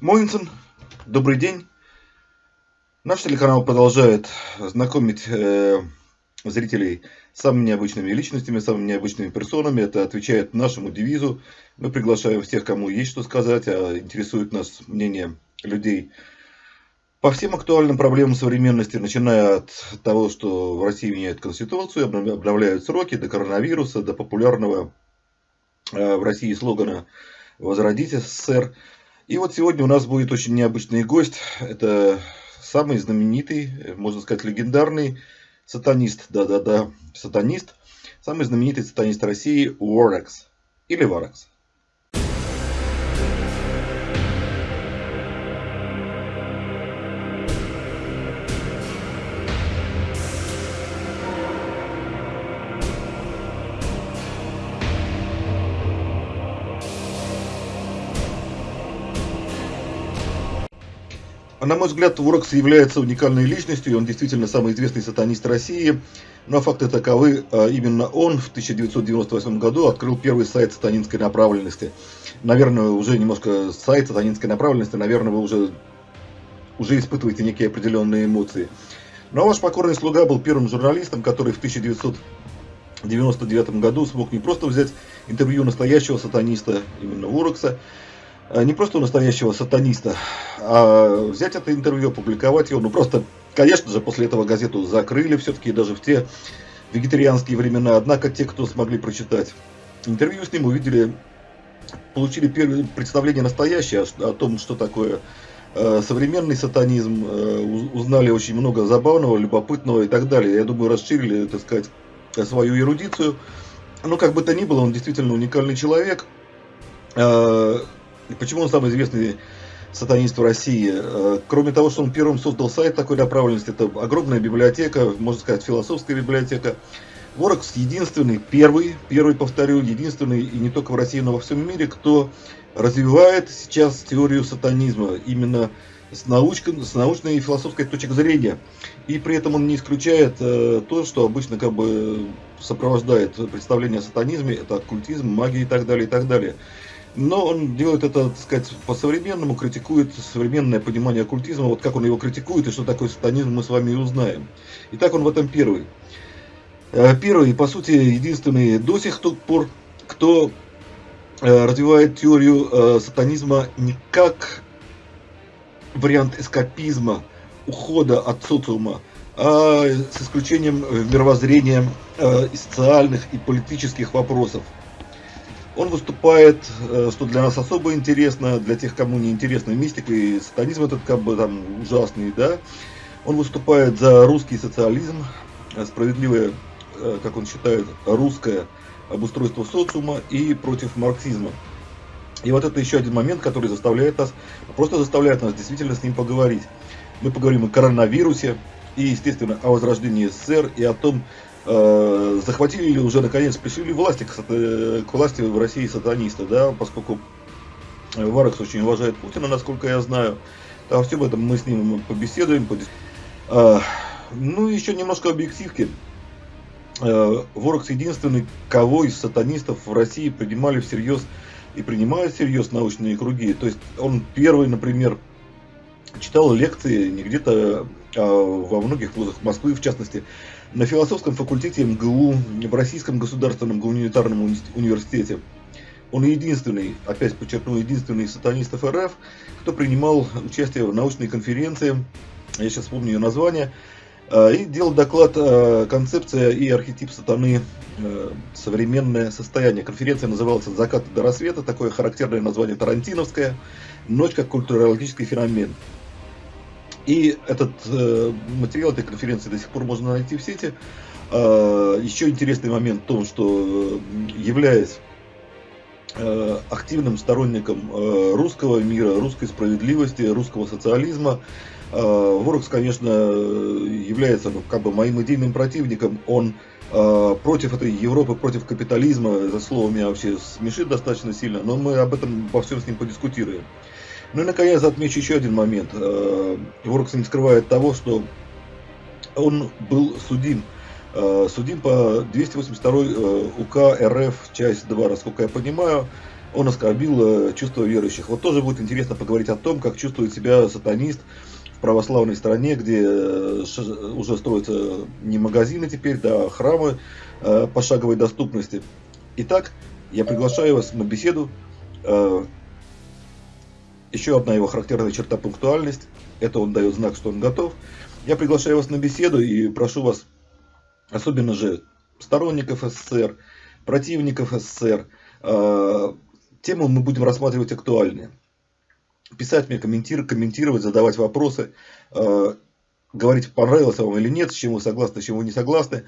Моинсон, добрый день. Наш телеканал продолжает знакомить э, зрителей с самыми необычными личностями, самыми необычными персонами. Это отвечает нашему девизу. Мы приглашаем всех, кому есть что сказать, а интересует нас мнение людей по всем актуальным проблемам современности, начиная от того, что в России меняют Конституцию, обновляют сроки, до коронавируса, до популярного э, в России слогана «Возродить СССР». И вот сегодня у нас будет очень необычный гость. Это самый знаменитый, можно сказать, легендарный сатанист, да-да-да, сатанист, самый знаменитый сатанист России Уорекс или Варекс. На мой взгляд, Ворокс является уникальной личностью, и он действительно самый известный сатанист России. Но факты таковы, а, именно он в 1998 году открыл первый сайт сатанинской направленности. Наверное, уже немножко сайт сатанинской направленности, наверное, вы уже, уже испытываете некие определенные эмоции. Но ваш покорный слуга был первым журналистом, который в 1999 году смог не просто взять интервью настоящего сатаниста, именно Ворокса, а не просто у настоящего сатаниста, а взять это интервью, опубликовать его, ну просто, конечно же, после этого газету закрыли все-таки даже в те вегетарианские времена, однако те, кто смогли прочитать интервью с ним, увидели, получили первое представление настоящее о том, что такое э, современный сатанизм, э, узнали очень много забавного, любопытного и так далее. Я думаю, расширили, так сказать, свою эрудицию. Но как бы то ни было, он действительно уникальный человек. И почему он самый известный сатанист в России? Э, кроме того, что он первым создал сайт такой направленности, это огромная библиотека, можно сказать, философская библиотека. Ворокс единственный, первый, первый, повторю, единственный, и не только в России, но во всем мире, кто развивает сейчас теорию сатанизма именно с, научкой, с научной и философской точки зрения. И при этом он не исключает э, то, что обычно как бы сопровождает представление о сатанизме, это оккультизм, магия и так далее, и так далее. Но он делает это, так сказать, по-современному, критикует современное понимание оккультизма. Вот как он его критикует и что такое сатанизм, мы с вами и узнаем. Итак, он в этом первый. Э, первый и, по сути, единственный до сих пор, кто э, развивает теорию э, сатанизма не как вариант эскапизма, ухода от социума, а с исключением мировоззрения социальных и политических вопросов. Он выступает, э, что для нас особо интересно, для тех, кому не интересно мистика и сатанизм этот как бы там ужасный, да. Он выступает за русский социализм, э, справедливое, э, как он считает, русское обустройство социума и против марксизма. И вот это еще один момент, который заставляет нас, просто заставляет нас действительно с ним поговорить. Мы поговорим о коронавирусе и, естественно, о возрождении СССР и о том, э, захватили ли уже наконец, пришли ли власти к, к власти в России сатанисты, да, поскольку Варекс очень уважает Путина, насколько я знаю. Там все об этом мы с ним побеседуем. Подис... А, ну, еще немножко объективки. А, Ворокс единственный, кого из сатанистов в России принимали всерьез и принимают всерьез научные круги. То есть он первый, например, читал лекции не где-то, а во многих вузах Москвы, в частности, на философском факультете МГУ, в Российском государственном гуманитарном университете. Он единственный, опять подчеркну, единственный из сатанистов РФ, кто принимал участие в научной конференции, я сейчас помню ее название, а, и делал доклад «Концепция и архетип сатаны. А, современное состояние». Конференция называлась «От заката до рассвета», такое характерное название тарантиновское, «Ночь как культурологический феномен». И этот э, материал этой конференции до сих пор можно найти в сети. Э, еще интересный момент в том, что э, являясь э, активным сторонником э, русского мира, русской справедливости, русского социализма, Ворокс, конечно, является ну, как бы моим идейным противником. Он против этой Европы, против капитализма. Это слово меня вообще смешит достаточно сильно, но мы об этом во всем с ним подискутируем. Ну и, наконец, отмечу еще один момент. Э, Ворокс не скрывает того, что он был судим. Э, судим по 282 э, УК РФ, часть 2, насколько я понимаю. он оскорбил чувства верующих. Вот тоже будет интересно поговорить о том, как чувствует себя сатанист в православной стране, где уже строятся не магазины теперь, да, храмы э, пошаговой доступности. Итак, я приглашаю вас на беседу. Еще одна его характерная черта пунктуальность. Это он дает знак, что он готов. Я приглашаю вас на беседу и прошу вас, особенно же сторонников СССР, противников СССР, темы мы будем рассматривать актуальные. Писать мне, комментировать, комментировать, задавать вопросы, э, говорить, понравилось вам или нет, с чем вы согласны, с чем вы не согласны.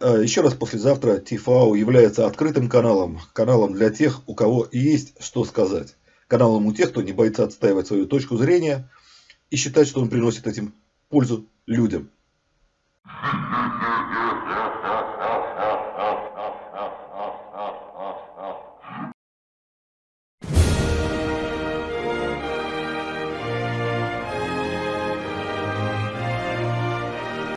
Э, еще раз, послезавтра ТИФАУ является открытым каналом, каналом для тех, у кого есть что сказать. Каналом у тех, кто не боится отстаивать свою точку зрения и считать, что он приносит этим пользу людям.